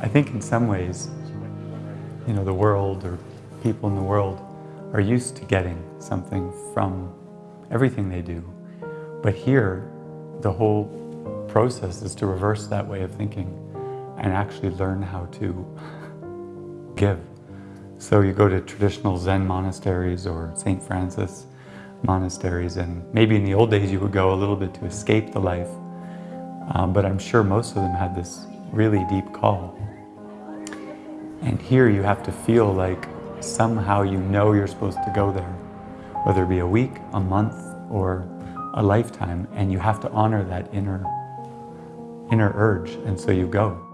I think in some ways, you know, the world or people in the world are used to getting something from everything they do. But here, the whole process is to reverse that way of thinking and actually learn how to give. So you go to traditional Zen monasteries or St. Francis monasteries and maybe in the old days you would go a little bit to escape the life. Um, but I'm sure most of them had this really deep call. And here you have to feel like somehow you know you're supposed to go there, whether it be a week, a month, or a lifetime, and you have to honor that inner, inner urge, and so you go.